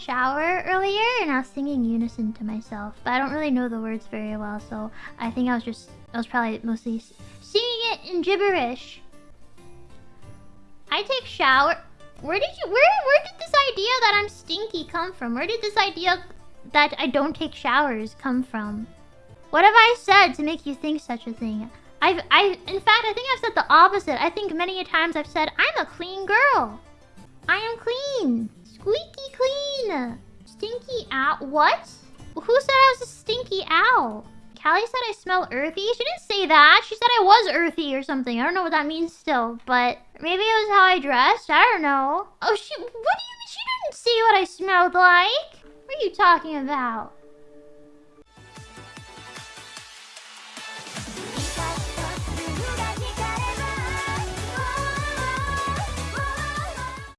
shower earlier and I was singing unison to myself, but I don't really know the words very well, so I think I was just I was probably mostly singing it in gibberish. I take shower. Where did you where where did this idea that I'm stinky come from? Where did this idea that I don't take showers come from? What have I said to make you think such a thing? I've I in fact I think I've said the opposite. I think many a times I've said I'm a clean girl. I am clean. Stinky owl. What? Who said I was a stinky owl? Callie said I smell earthy. She didn't say that. She said I was earthy or something. I don't know what that means still, but maybe it was how I dressed. I don't know. Oh, she. What do you mean? She didn't see what I smelled like. What are you talking about?